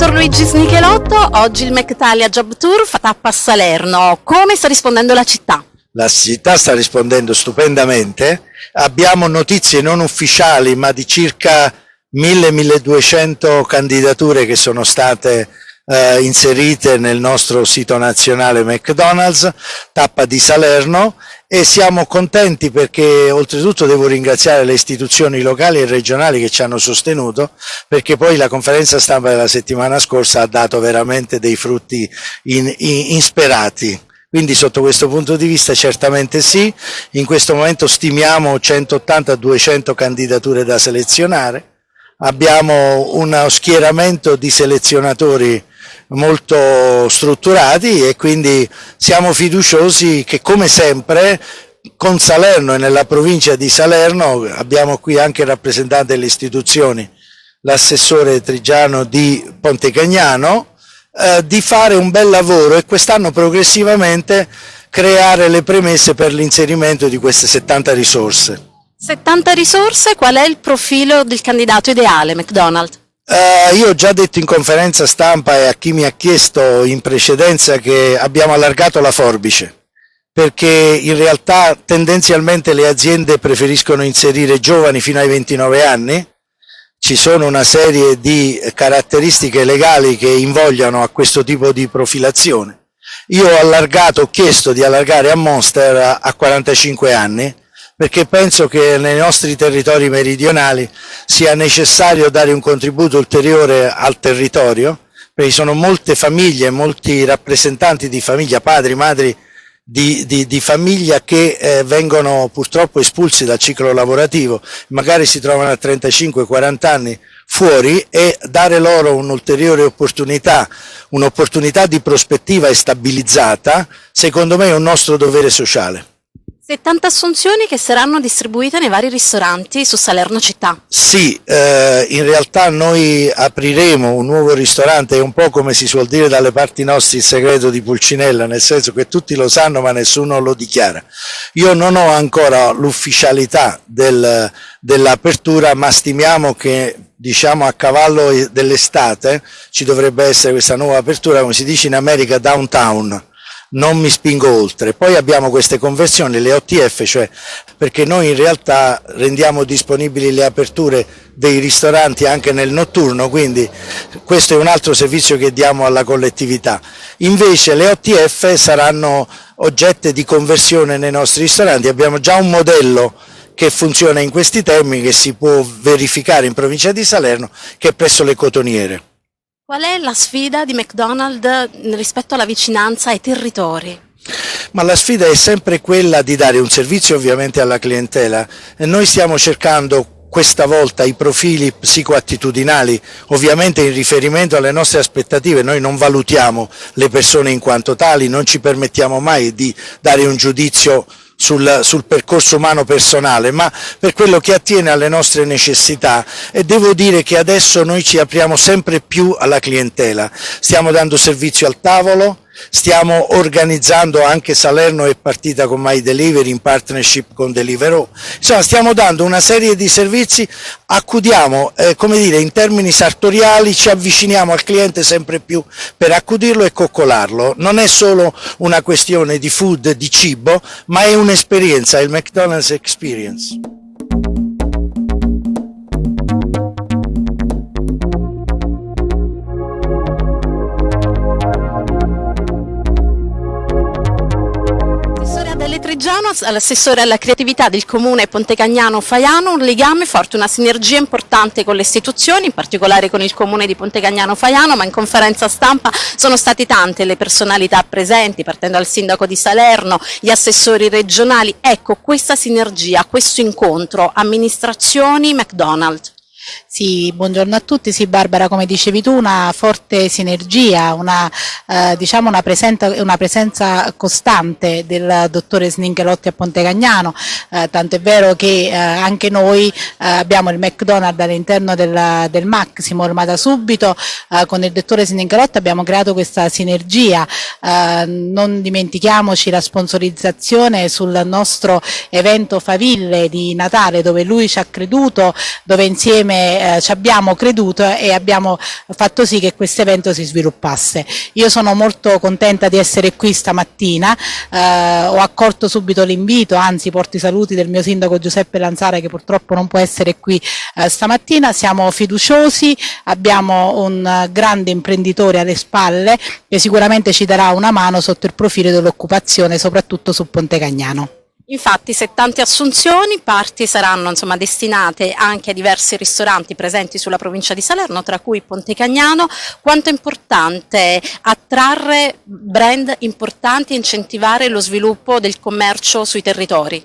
dottor Luigi Snichelotto, oggi il McTalia Job Tour fa tappa a Salerno. Come sta rispondendo la città? La città sta rispondendo stupendamente. Abbiamo notizie non ufficiali, ma di circa 1000-1200 candidature che sono state eh, inserite nel nostro sito nazionale McDonald's, tappa di Salerno e siamo contenti perché oltretutto devo ringraziare le istituzioni locali e regionali che ci hanno sostenuto perché poi la conferenza stampa della settimana scorsa ha dato veramente dei frutti in, in, insperati. Quindi sotto questo punto di vista certamente sì, in questo momento stimiamo 180-200 candidature da selezionare, abbiamo uno schieramento di selezionatori molto strutturati e quindi siamo fiduciosi che come sempre con Salerno e nella provincia di Salerno abbiamo qui anche rappresentante delle istituzioni, l'assessore Trigiano di Pontecagnano, eh, di fare un bel lavoro e quest'anno progressivamente creare le premesse per l'inserimento di queste 70 risorse. 70 risorse, qual è il profilo del candidato ideale McDonald's? Uh, io ho già detto in conferenza stampa e a chi mi ha chiesto in precedenza che abbiamo allargato la forbice perché in realtà tendenzialmente le aziende preferiscono inserire giovani fino ai 29 anni, ci sono una serie di caratteristiche legali che invogliano a questo tipo di profilazione. Io ho allargato, ho chiesto di allargare a Monster a 45 anni, perché penso che nei nostri territori meridionali sia necessario dare un contributo ulteriore al territorio, perché sono molte famiglie, molti rappresentanti di famiglia, padri, madri di, di, di famiglia che eh, vengono purtroppo espulsi dal ciclo lavorativo, magari si trovano a 35-40 anni fuori e dare loro un'ulteriore opportunità, un'opportunità di prospettiva e stabilizzata, secondo me è un nostro dovere sociale. 70 assunzioni che saranno distribuite nei vari ristoranti su Salerno città. Sì, eh, in realtà noi apriremo un nuovo ristorante, è un po' come si suol dire dalle parti nostre il segreto di Pulcinella, nel senso che tutti lo sanno ma nessuno lo dichiara. Io non ho ancora l'ufficialità del, dell'apertura, ma stimiamo che diciamo a cavallo dell'estate ci dovrebbe essere questa nuova apertura, come si dice in America, downtown non mi spingo oltre. Poi abbiamo queste conversioni, le OTF, cioè perché noi in realtà rendiamo disponibili le aperture dei ristoranti anche nel notturno, quindi questo è un altro servizio che diamo alla collettività. Invece le OTF saranno oggetto di conversione nei nostri ristoranti, abbiamo già un modello che funziona in questi termini che si può verificare in provincia di Salerno che è presso le cotoniere. Qual è la sfida di McDonald's rispetto alla vicinanza ai territori? Ma la sfida è sempre quella di dare un servizio ovviamente alla clientela e noi stiamo cercando questa volta i profili psicoattitudinali, ovviamente in riferimento alle nostre aspettative, noi non valutiamo le persone in quanto tali, non ci permettiamo mai di dare un giudizio sul, sul, percorso umano personale, ma per quello che attiene alle nostre necessità. E devo dire che adesso noi ci apriamo sempre più alla clientela, stiamo dando servizio al tavolo, Stiamo organizzando anche Salerno è partita con My Delivery in partnership con Deliveroo. Insomma, stiamo dando una serie di servizi, accudiamo, eh, come dire, in termini sartoriali, ci avviciniamo al cliente sempre più per accudirlo e coccolarlo. Non è solo una questione di food, di cibo, ma è un'esperienza, il McDonald's Experience. Trigiano, l'assessore alla creatività del comune Pontecagnano Faiano, un legame forte, una sinergia importante con le istituzioni, in particolare con il comune di Pontecagnano Faiano, ma in conferenza stampa sono state tante le personalità presenti, partendo dal sindaco di Salerno, gli assessori regionali. Ecco, questa sinergia, questo incontro, amministrazioni McDonald's. Sì, buongiorno a tutti. Sì, Barbara, come dicevi tu, una forte sinergia, una, eh, diciamo una, presenza, una, presenza, costante del dottore Sninchelotti a Pontecagnano, eh, tanto è vero che eh, anche noi eh, abbiamo il McDonald's all'interno del, del Maximo ormai da subito, eh, con il dottore Sninchelotti abbiamo creato questa sinergia, eh, non dimentichiamoci la sponsorizzazione sul nostro evento Faville di Natale dove lui ci ha creduto, dove insieme come eh, ci abbiamo creduto e abbiamo fatto sì che questo evento si sviluppasse. Io sono molto contenta di essere qui stamattina, eh, ho accolto subito l'invito, anzi porto i saluti del mio sindaco Giuseppe Lanzara che purtroppo non può essere qui eh, stamattina, siamo fiduciosi, abbiamo un grande imprenditore alle spalle che sicuramente ci darà una mano sotto il profilo dell'occupazione, soprattutto su Ponte Cagnano. Infatti 70 assunzioni, parti saranno insomma, destinate anche a diversi ristoranti presenti sulla provincia di Salerno, tra cui Ponte Cagnano. Quanto è importante attrarre brand importanti e incentivare lo sviluppo del commercio sui territori?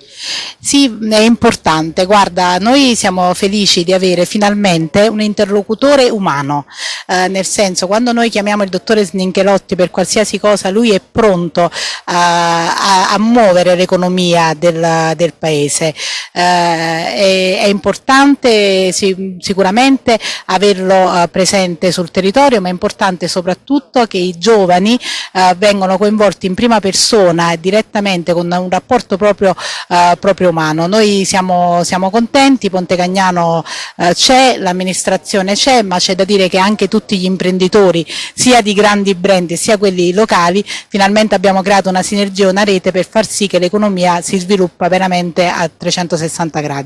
Sì, è importante. Guarda, noi siamo felici di avere finalmente un interlocutore umano, eh, nel senso quando noi chiamiamo il dottore Sninchelotti per qualsiasi cosa, lui è pronto eh, a, a muovere l'economia del, del paese. Eh, è, è, importante sì, sicuramente averlo eh, presente sul territorio, ma è importante soprattutto che i giovani eh, vengano coinvolti in prima persona e direttamente con un rapporto proprio, proprio umano. Noi siamo, siamo contenti, Ponte Cagnano c'è, l'amministrazione c'è, ma c'è da dire che anche tutti gli imprenditori, sia di grandi brand sia quelli locali, finalmente abbiamo creato una sinergia, una rete per far sì che l'economia si sviluppa veramente a 360 gradi.